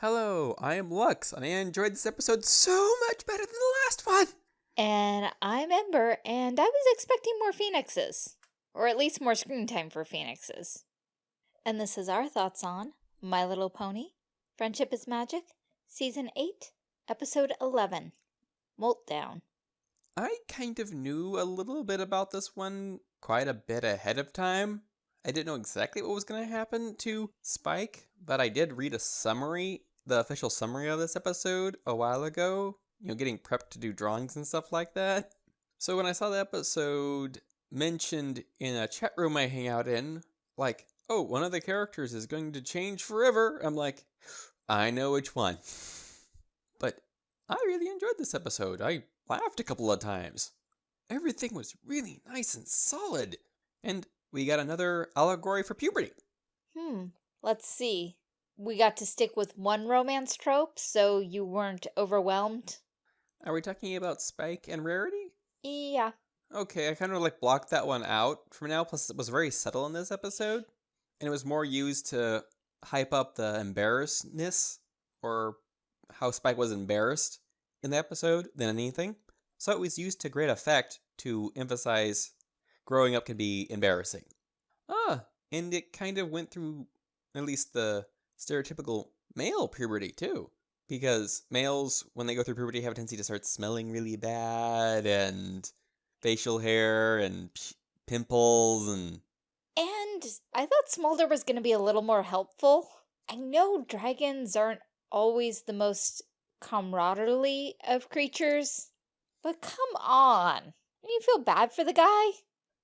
Hello, I am Lux, and I enjoyed this episode so much better than the last one. And I'm Ember, and I was expecting more phoenixes. Or at least more screen time for phoenixes. And this is our thoughts on My Little Pony, Friendship is Magic, Season 8, Episode 11, Moltdown. I kind of knew a little bit about this one quite a bit ahead of time. I didn't know exactly what was going to happen to Spike, but I did read a summary, the official summary of this episode a while ago, you know, getting prepped to do drawings and stuff like that. So when I saw the episode mentioned in a chat room I hang out in, like, oh, one of the characters is going to change forever, I'm like, I know which one. But I really enjoyed this episode. I laughed a couple of times. Everything was really nice and solid. And we got another allegory for puberty. Hmm, let's see. We got to stick with one romance trope, so you weren't overwhelmed? Are we talking about Spike and Rarity? Yeah. Okay, I kind of like blocked that one out from now, plus it was very subtle in this episode. And it was more used to hype up the embarrassedness, or how Spike was embarrassed in the episode than anything. So it was used to great effect to emphasize growing up can be embarrassing. Ah, and it kind of went through at least the stereotypical male puberty too. Because males, when they go through puberty, have a tendency to start smelling really bad and facial hair and pimples and. And I thought Smolder was going to be a little more helpful. I know dragons aren't always the most camaraderie of creatures, but come on. You feel bad for the guy?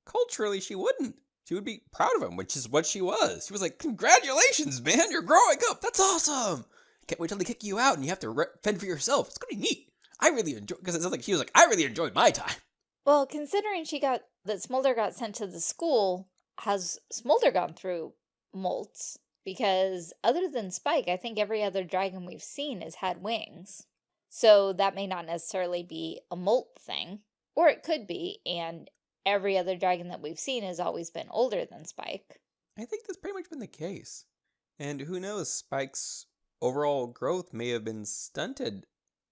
Culturally, she wouldn't. She would be proud of him, which is what she was. She was like, Congratulations, man, you're growing up. That's awesome. Can't wait till they kick you out and you have to fend for yourself. It's to be neat. I really enjoy because it sounds like she was like, I really enjoyed my time. Well, considering she got that Smolder got sent to the school, has Smolder gone through molts? Because other than Spike, I think every other dragon we've seen has had wings. So that may not necessarily be a molt thing, or it could be, and every other dragon that we've seen has always been older than Spike. I think that's pretty much been the case. And who knows, Spike's overall growth may have been stunted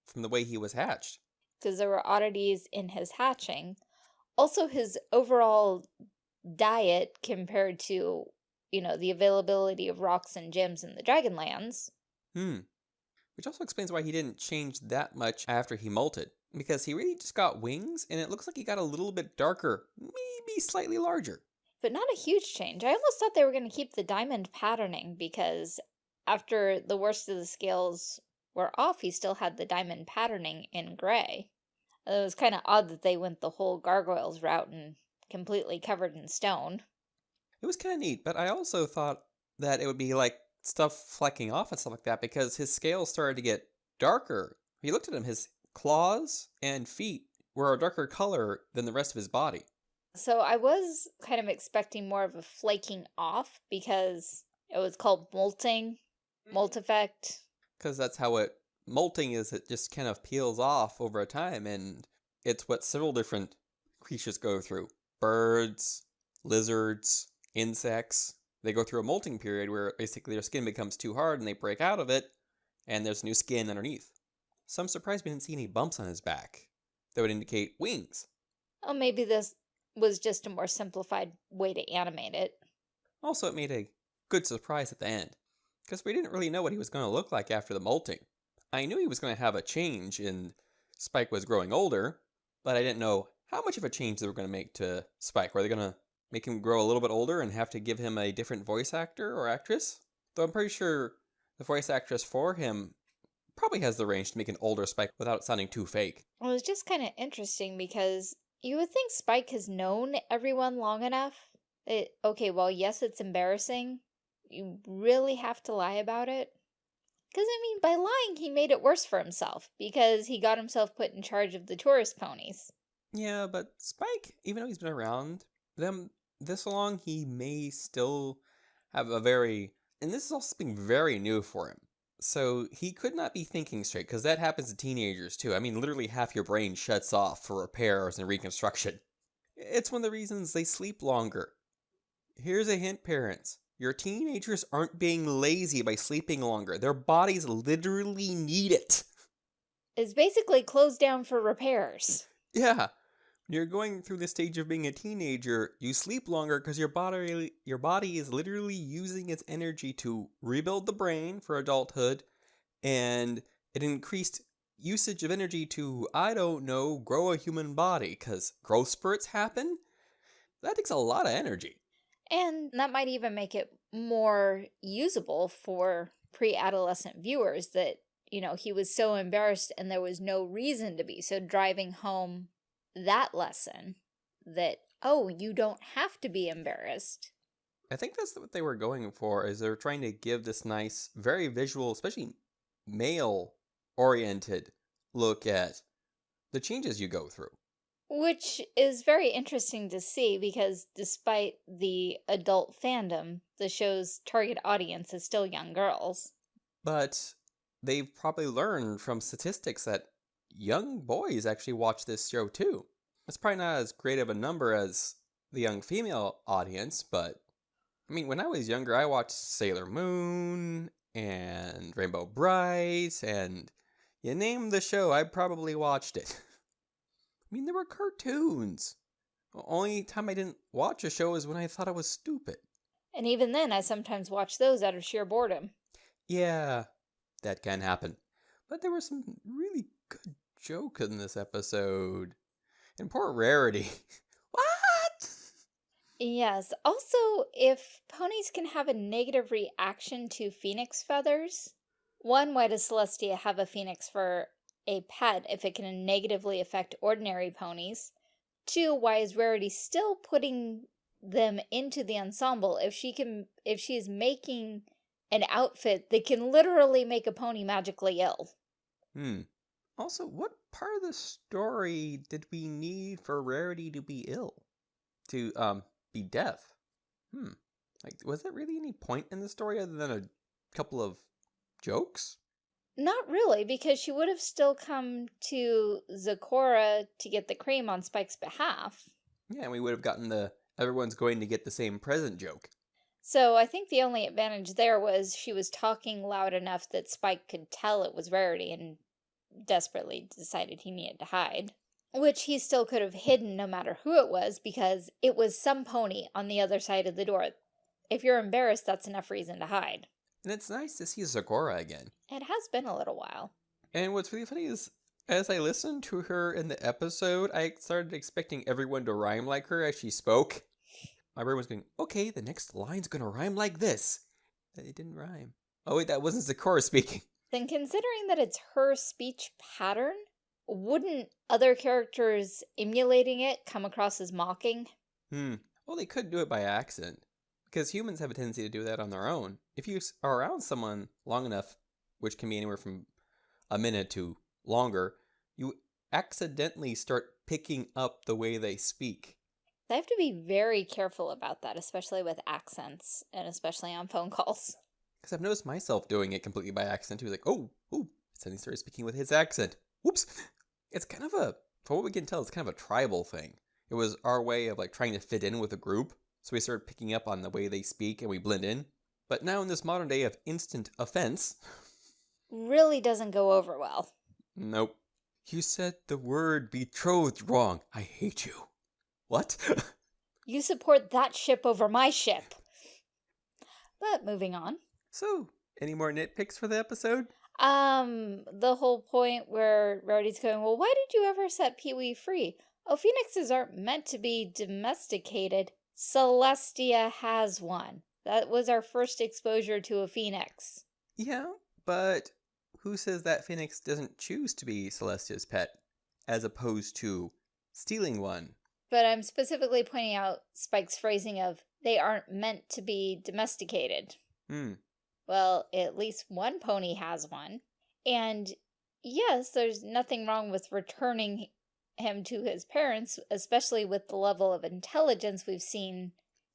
from the way he was hatched. Because there were oddities in his hatching. Also, his overall diet compared to, you know, the availability of rocks and gems in the Dragonlands. Hmm. Which also explains why he didn't change that much after he molted because he really just got wings and it looks like he got a little bit darker, maybe slightly larger. But not a huge change. I almost thought they were going to keep the diamond patterning because after the worst of the scales were off, he still had the diamond patterning in gray. It was kind of odd that they went the whole gargoyles route and completely covered in stone. It was kind of neat, but I also thought that it would be like stuff flecking off and stuff like that because his scales started to get darker. He looked at him, his claws and feet were a darker color than the rest of his body. So I was kind of expecting more of a flaking off because it was called molting, molt mm-hmm. effect. Because that's how it, molting is it just kind of peels off over a time and it's what several different creatures go through. Birds, lizards, insects, they go through a molting period where basically their skin becomes too hard and they break out of it and there's new skin underneath. So I'm surprised we didn't see any bumps on his back that would indicate wings. Oh, maybe this was just a more simplified way to animate it. Also, it made a good surprise at the end, because we didn't really know what he was going to look like after the molting. I knew he was going to have a change in Spike was growing older, but I didn't know how much of a change they were going to make to Spike. Were they going to make him grow a little bit older and have to give him a different voice actor or actress? Though I'm pretty sure the voice actress for him probably has the range to make an older Spike without sounding too fake. Well, it's just kind of interesting because you would think Spike has known everyone long enough. It, okay, well, yes, it's embarrassing. You really have to lie about it. Because, I mean, by lying, he made it worse for himself because he got himself put in charge of the tourist ponies. Yeah, but Spike, even though he's been around them this long, he may still have a very, and this is also something very new for him. So he could not be thinking straight, because that happens to teenagers too. I mean, literally half your brain shuts off for repairs and reconstruction. It's one of the reasons they sleep longer. Here's a hint, parents. Your teenagers aren't being lazy by sleeping longer. Their bodies literally need it. It's basically closed down for repairs. Yeah. You're going through the stage of being a teenager, you sleep longer because your body your body is literally using its energy to rebuild the brain for adulthood and it increased usage of energy to I don't know, grow a human body cuz growth spurts happen. That takes a lot of energy. And that might even make it more usable for pre-adolescent viewers that, you know, he was so embarrassed and there was no reason to be. So driving home that lesson that, oh, you don't have to be embarrassed. I think that's what they were going for is they're trying to give this nice, very visual, especially male oriented look at the changes you go through. Which is very interesting to see because despite the adult fandom, the show's target audience is still young girls. But they've probably learned from statistics that young boys actually watch this show too. It's probably not as great of a number as the young female audience, but I mean, when I was younger, I watched Sailor Moon and Rainbow Brite, and you name the show, I probably watched it. I mean, there were cartoons. The only time I didn't watch a show is when I thought it was stupid. And even then, I sometimes watch those out of sheer boredom. Yeah, that can happen. But there were some really good jokes in this episode. And poor Rarity. what? Yes. Also, if ponies can have a negative reaction to phoenix feathers, one, why does Celestia have a phoenix for a pet if it can negatively affect ordinary ponies? Two, why is Rarity still putting them into the ensemble if she can if she is making an outfit that can literally make a pony magically ill? Hmm. Also, what part of the story did we need for Rarity to be ill? To um be deaf? Hmm. Like was there really any point in the story other than a couple of jokes? Not really, because she would have still come to Zecora to get the cream on Spike's behalf. Yeah, and we would have gotten the everyone's going to get the same present joke. So I think the only advantage there was she was talking loud enough that Spike could tell it was Rarity and desperately decided he needed to hide. Which he still could have hidden no matter who it was because it was some pony on the other side of the door. If you're embarrassed, that's enough reason to hide. And it's nice to see Zecora again. It has been a little while. And what's really funny is, as I listened to her in the episode, I started expecting everyone to rhyme like her as she spoke. My brain was going, okay, the next line's gonna rhyme like this. It didn't rhyme. Oh wait, that wasn't Zecora speaking. Then considering that it's her speech pattern, wouldn't other characters emulating it come across as mocking? Hmm. Well, they could do it by accident. Because humans have a tendency to do that on their own. If you are around someone long enough, which can be anywhere from a minute to longer, you accidentally start picking up the way they speak. They have to be very careful about that, especially with accents and especially on phone calls. Because I've noticed myself doing it completely by accident He was Like, oh, oh, suddenly started speaking with his accent. Whoops. It's kind of a, for what we can tell, it's kind of a tribal thing. It was our way of like trying to fit in with a group. So we started picking up on the way they speak and we blend in. But now in this modern day of instant offense, really doesn't go over well. Nope. You said the word betrothed wrong. I hate you. What? you support that ship over my ship. But moving on. So, any more nitpicks for the episode? Um, the whole point where Rowdy's going, well, why did you ever set Pee-wee free? Oh, phoenixes aren't meant to be domesticated. Celestia has one. That was our first exposure to a phoenix. Yeah, but who says that phoenix doesn't choose to be Celestia's pet, as opposed to stealing one? But I'm specifically pointing out Spike's phrasing of, they aren't meant to be domesticated. Hmm. Well, at least one pony has one. And yes, there's nothing wrong with returning him to his parents, especially with the level of intelligence we've seen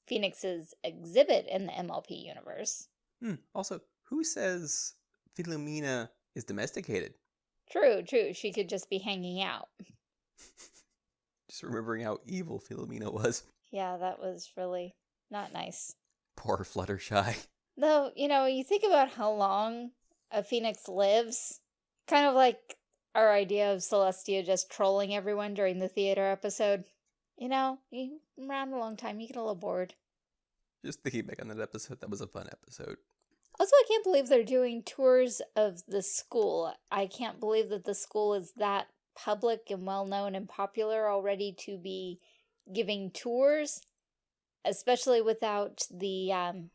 Phoenix's exhibit in the MLP universe. Hmm. Also, who says Philomena is domesticated? True, true. She could just be hanging out. just remembering how evil Philomena was. Yeah, that was really not nice. Poor Fluttershy. Though, you know, you think about how long a phoenix lives, kind of like our idea of Celestia just trolling everyone during the theater episode. You know, you around a long time, you get a little bored. Just thinking back on that episode, that was a fun episode. Also, I can't believe they're doing tours of the school. I can't believe that the school is that public and well known and popular already to be giving tours, especially without the um,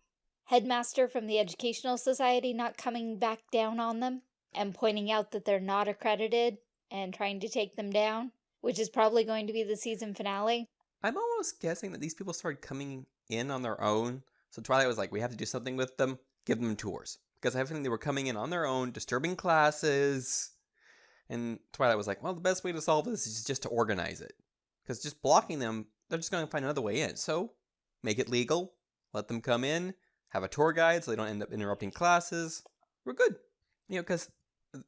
headmaster from the Educational Society not coming back down on them and pointing out that they're not accredited and trying to take them down, which is probably going to be the season finale. I'm almost guessing that these people started coming in on their own. So Twilight was like, we have to do something with them, give them tours. Because I have a feeling they were coming in on their own, disturbing classes. And Twilight was like, well, the best way to solve this is just to organize it. Because just blocking them, they're just going to find another way in. So make it legal, let them come in, have a tour guide so they don't end up interrupting classes. We're good. You know, because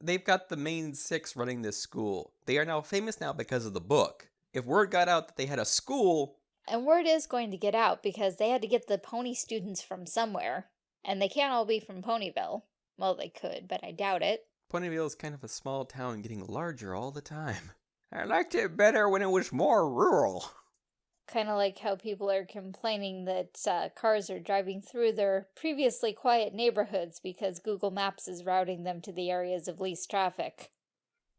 they've got the main six running this school. They are now famous now because of the book. If word got out that they had a school, and word is going to get out because they had to get the pony students from somewhere. And they can't all be from Ponyville. Well, they could, but I doubt it. Ponyville is kind of a small town getting larger all the time. I liked it better when it was more rural. Kind of like how people are complaining that uh, cars are driving through their previously quiet neighborhoods because Google Maps is routing them to the areas of least traffic.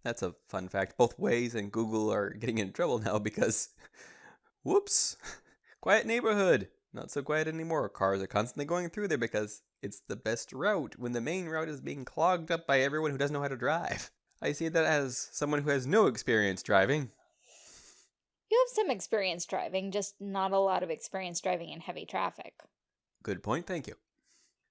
That's a fun fact. Both Waze and Google are getting in trouble now because Whoops! quiet neighborhood! Not so quiet anymore. Cars are constantly going through there because it's the best route when the main route is being clogged up by everyone who doesn't know how to drive. I see that as someone who has no experience driving. You have some experience driving, just not a lot of experience driving in heavy traffic. Good point, thank you.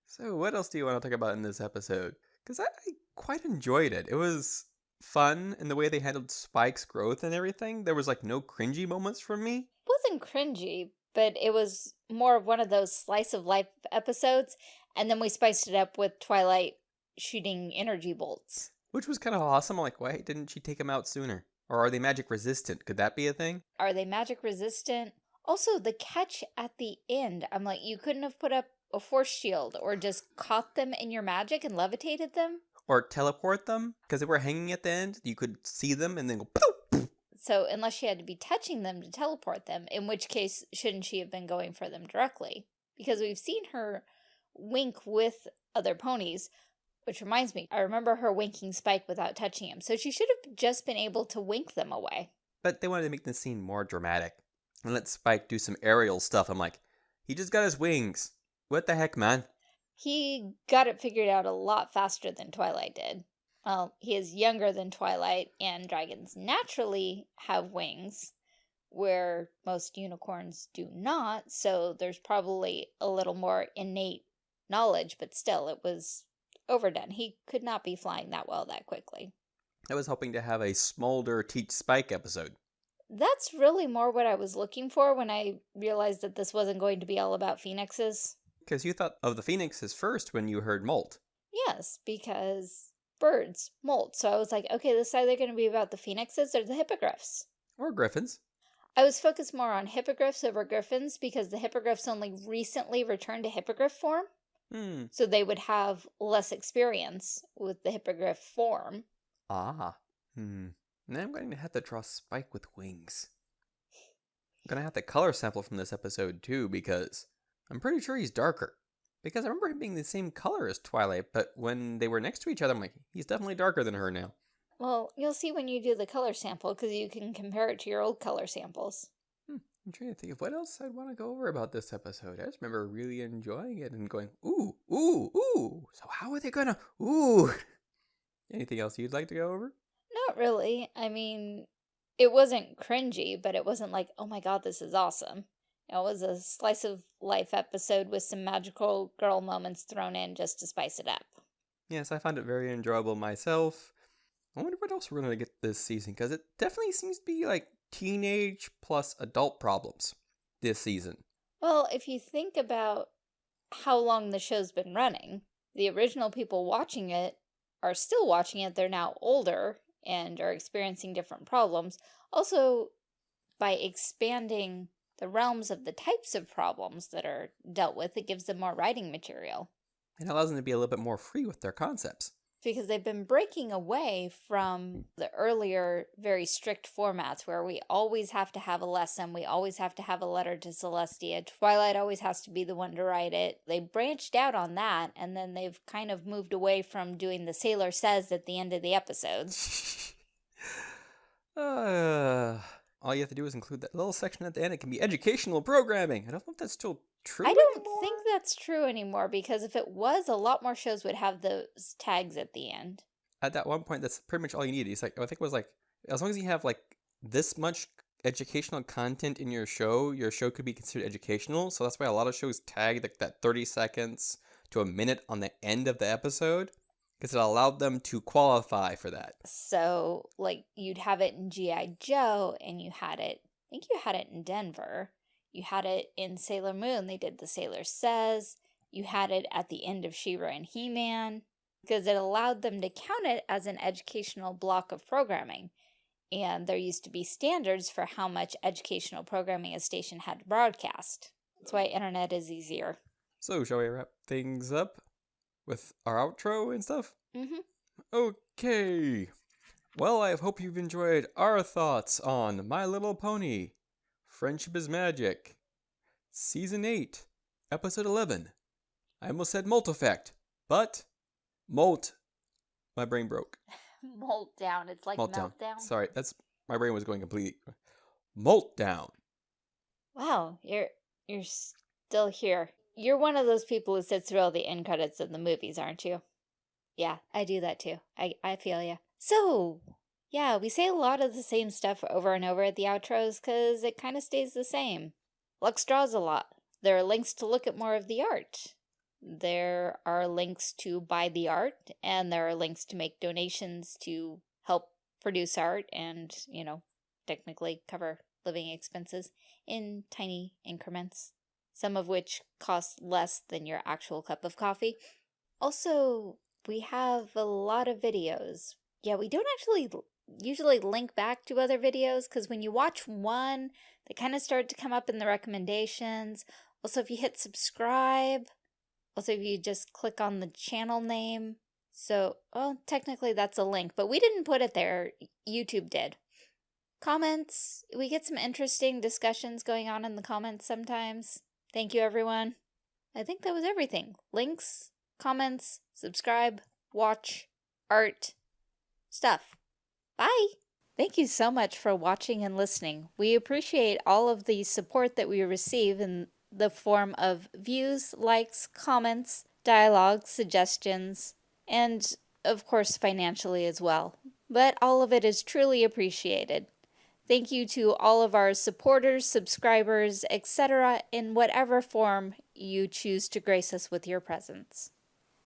So, what else do you want to talk about in this episode? Because I, I quite enjoyed it. It was fun in the way they handled Spike's growth and everything. There was like no cringy moments for me wasn't cringy, but it was more of one of those slice of life episodes. And then we spiced it up with Twilight shooting energy bolts. Which was kind of awesome. Like, why didn't she take him out sooner? Or are they magic resistant? Could that be a thing? Are they magic resistant? Also, the catch at the end, I'm like, you couldn't have put up a force shield or just caught them in your magic and levitated them? Or teleport them? Because they were hanging at the end, you could see them and then go poof. so unless she had to be touching them to teleport them, in which case shouldn't she have been going for them directly? Because we've seen her wink with other ponies, which reminds me, I remember her winking Spike without touching him, so she should have just been able to wink them away. But they wanted to make the scene more dramatic and let Spike do some aerial stuff. I'm like, he just got his wings. What the heck, man? He got it figured out a lot faster than Twilight did. Well, he is younger than Twilight, and dragons naturally have wings, where most unicorns do not, so there's probably a little more innate knowledge, but still, it was overdone. He could not be flying that well that quickly. I was hoping to have a Smolder Teach Spike episode. That's really more what I was looking for when I realized that this wasn't going to be all about phoenixes. Because you thought of the phoenixes first when you heard Molt. Yes, because birds, molt. So I was like, okay, this is either going to be about the phoenixes or the hippogriffs. Or griffins. I was focused more on hippogriffs over griffins because the hippogriffs only recently returned to hippogriff form. Hmm. So they would have less experience with the hippogriff form. Ah. Hmm. Now I'm going to have to draw Spike with wings. I'm going to have to color sample from this episode too because I'm pretty sure he's darker. Because I remember him being the same color as Twilight, but when they were next to each other, I'm like, he's definitely darker than her now. Well, you'll see when you do the color sample, because you can compare it to your old color samples. I'm trying to think of what else I'd want to go over about this episode. I just remember really enjoying it and going, ooh, ooh, ooh. So how are they gonna, ooh. Anything else you'd like to go over? Not really. I mean, it wasn't cringy, but it wasn't like, oh my god, this is awesome. It was a slice of life episode with some magical girl moments thrown in just to spice it up. Yes, I found it very enjoyable myself. I wonder what else we're going to get this season because it definitely seems to be like teenage plus adult problems this season. Well, if you think about how long the show's been running, the original people watching it are still watching it. They're now older and are experiencing different problems. Also, by expanding the realms of the types of problems that are dealt with, it gives them more writing material. It allows them to be a little bit more free with their concepts. Because they've been breaking away from the earlier, very strict formats where we always have to have a lesson, we always have to have a letter to Celestia, Twilight always has to be the one to write it. They branched out on that, and then they've kind of moved away from doing the Sailor Says at the end of the episodes. uh, all you have to do is include that little section at the end. It can be educational programming. I don't know if that's still true I don't anymore. think that's true anymore because if it was, a lot more shows would have those tags at the end. At that one point, that's pretty much all you need. It's like I think it was like as long as you have like this much educational content in your show, your show could be considered educational. So that's why a lot of shows tag like that 30 seconds to a minute on the end of the episode because it allowed them to qualify for that. So, like, you'd have it in G.I. Joe, and you had it, I think you had it in Denver. You had it in Sailor Moon, they did the Sailor Says. You had it at the end of She-Ra and He-Man, because it allowed them to count it as an educational block of programming. And there used to be standards for how much educational programming a station had to broadcast. That's why internet is easier. So, shall we wrap things up with our outro and stuff? Mm-hmm. Okay. Well, I hope you've enjoyed our thoughts on My Little Pony, Friendship is Magic, Season 8, Episode 11. I almost said Molt Effect, but Molt. My brain broke. Molt down. It's like Molt down. meltdown. Sorry, that's my brain was going completely. Molt down. Wow, you're you're still here. You're one of those people who sits through all the end credits of the movies, aren't you? Yeah, I do that too. I I feel you. So, yeah, we say a lot of the same stuff over and over at the outros because it kind of stays the same. Lux draws a lot. There are links to look at more of the art. There are links to buy the art, and there are links to make donations to help produce art and, you know, technically cover living expenses in tiny increments, some of which cost less than your actual cup of coffee. Also, we have a lot of videos. Yeah, we don't actually usually link back to other videos because when you watch one, they kind of start to come up in the recommendations. Also, if you hit subscribe, also if you just click on the channel name. So, well, technically that's a link, but we didn't put it there. YouTube did. Comments, we get some interesting discussions going on in the comments sometimes. Thank you, everyone. I think that was everything. Links, comments, subscribe, watch, art, stuff. Bye! Thank you so much for watching and listening. We appreciate all of the support that we receive in the form of views, likes, comments, dialogue, suggestions, and of course financially as well. But all of it is truly appreciated. Thank you to all of our supporters, subscribers, etc. in whatever form you choose to grace us with your presence.